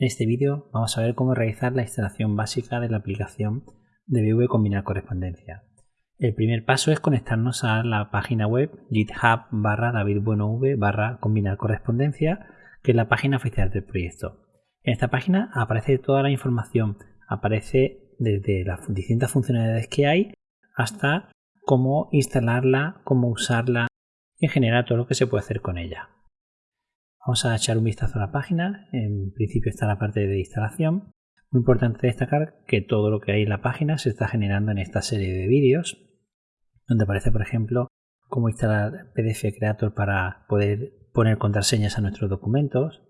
En este vídeo vamos a ver cómo realizar la instalación básica de la aplicación de VV Combinar Correspondencia. El primer paso es conectarnos a la página web github barra davidbuenov barra combinar correspondencia, que es la página oficial del proyecto. En esta página aparece toda la información, aparece desde las distintas funcionalidades que hay hasta cómo instalarla, cómo usarla y en general todo lo que se puede hacer con ella. Vamos a echar un vistazo a la página. En principio está la parte de instalación. Muy importante destacar que todo lo que hay en la página se está generando en esta serie de vídeos, donde aparece, por ejemplo, cómo instalar PDF Creator para poder poner contraseñas a nuestros documentos.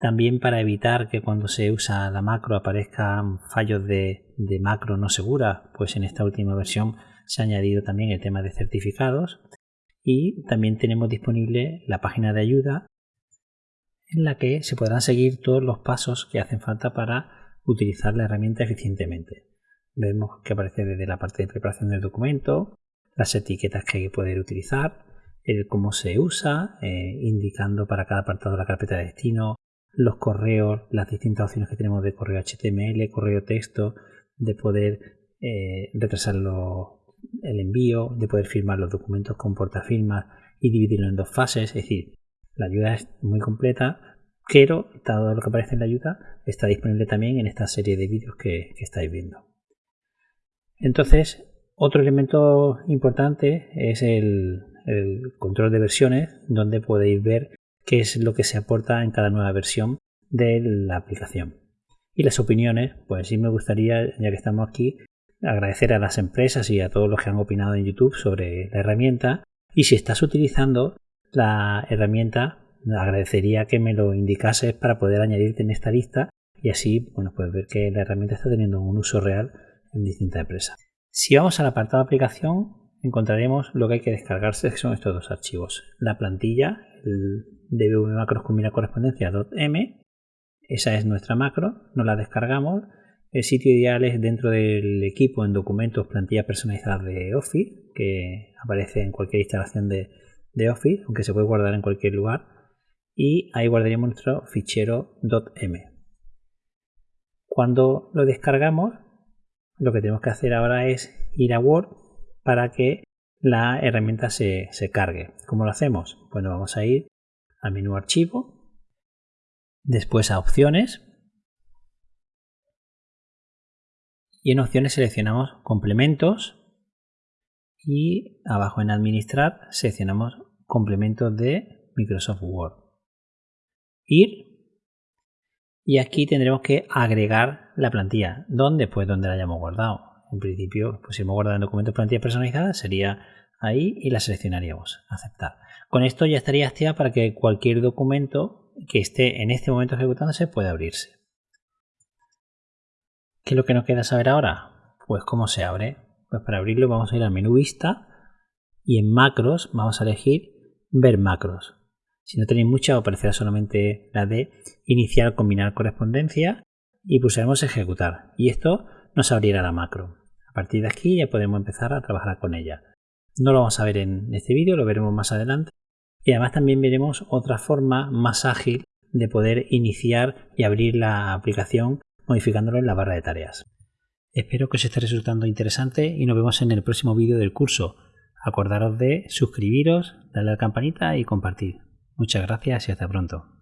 También para evitar que cuando se usa la macro aparezcan fallos de, de macro no segura, pues en esta última versión se ha añadido también el tema de certificados. Y también tenemos disponible la página de ayuda en la que se podrán seguir todos los pasos que hacen falta para utilizar la herramienta eficientemente. Vemos que aparece desde la parte de preparación del documento, las etiquetas que hay que poder utilizar, el cómo se usa, eh, indicando para cada apartado la carpeta de destino, los correos, las distintas opciones que tenemos de correo HTML, correo texto, de poder eh, retrasar el envío, de poder firmar los documentos con portafirmas y dividirlo en dos fases. Es decir, la ayuda es muy completa, pero todo lo que aparece en la ayuda está disponible también en esta serie de vídeos que, estáis viendo. Entonces, otro elemento importante es el, control de versiones, donde podéis ver qué es lo que se aporta en cada nueva versión de la aplicación. Y las opiniones, pues sí me gustaría, ya que estamos aquí, agradecer a las empresas y a todos los que han opinado en YouTube sobre la herramienta. Y si estás utilizando la herramienta, agradecería que me lo indicases para poder añadirte en esta lista y así bueno, pues ver que la herramienta está teniendo un uso real en distintas empresas. Si vamos al apartado de aplicación, encontraremos lo que hay que descargarse, que son estos dos archivos. La plantilla, el db macros combina correspondencia.m, esa es nuestra macro, nos la descargamos. El sitio ideal es dentro del equipo en documentos plantilla personalizada de Office, que aparece en cualquier instalación de, de Office, aunque se puede guardar en cualquier lugar. Y ahí guardaríamos nuestro fichero .m. Cuando lo descargamos, lo que tenemos que hacer ahora es ir a Word para que la herramienta se, se cargue. ¿Cómo lo hacemos? Bueno, vamos a ir al menú archivo, después a opciones y en opciones seleccionamos complementos y abajo en administrar seleccionamos complementos de Microsoft Word. Ir y aquí tendremos que agregar la plantilla. ¿Dónde? Pues donde la hayamos guardado. En principio, pues si hemos guardado en documentos plantilla personalizada, sería ahí y la seleccionaríamos. Aceptar. Con esto ya estaría activa para que cualquier documento que esté en este momento ejecutándose pueda abrirse. ¿Qué es lo que nos queda saber ahora? Pues cómo se abre. Pues para abrirlo vamos a ir al menú vista y en macros vamos a elegir ver macros. Si no tenéis mucha, aparecerá solamente la de iniciar, combinar correspondencia y pulsaremos ejecutar. Y esto nos abrirá la macro. A partir de aquí ya podemos empezar a trabajar con ella. No lo vamos a ver en este vídeo, lo veremos más adelante. Y además también veremos otra forma más ágil de poder iniciar y abrir la aplicación modificándolo en la barra de tareas. Espero que os esté resultando interesante y nos vemos en el próximo vídeo del curso. Acordaros de suscribiros, darle a la campanita y compartir. Muchas gracias y hasta pronto.